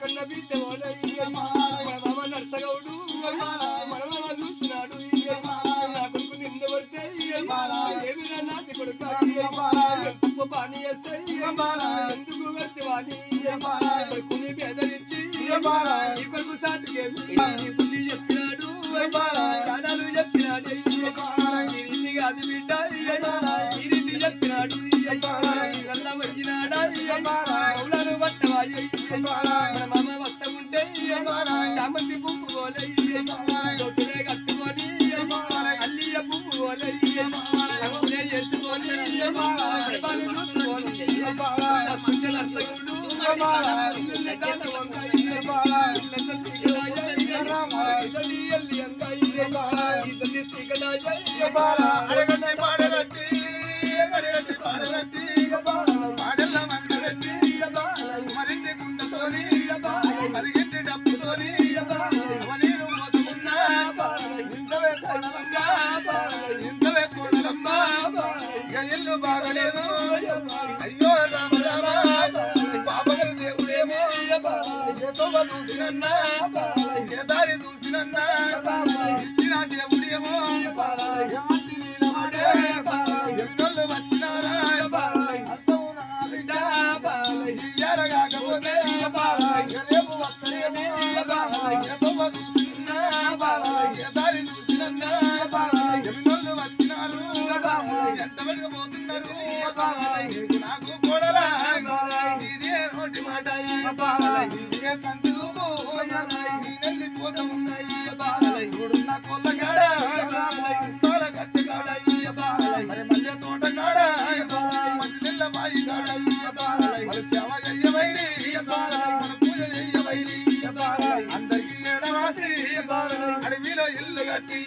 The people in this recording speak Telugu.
కన్న బిడ్డ బావ నర్సగౌడు మడమ చూస్తున్నాడు నా కొడుకు నింద పడితే ఏమిరా నాతి కొడుకు ఎందుకు పాని చేస్తే ఎందుకు కడితే వాణి కొడుకుని పేదలిచ్చి ఈ కొడుకు సాటుకేమి బుద్ధి చెప్పినాడు దాదాలు చెప్పినాడు ఈ రీతి కాదు బిడ్డ ఈ రీతి చెప్పినాడు వచ్చినాడా అడగండి పాడగట్టి అడగట్టి పాడగట్టి చూసినన్నా దారి చూసినన్నా ఇచ్చిన దేవుడేమో ఎన్నోళ్ళు వచ్చినారా ఎరగాకపోతే రేపు వస్తేనే ఎంతో చూసినా దారి చూసినన్నా ఎన్నోళ్ళు వచ్చినారు. ఎంత పెట్టుకుపోతున్నారు నాకు అందరికీ ఎడవాసి అడవిలో ఇల్లు కట్టి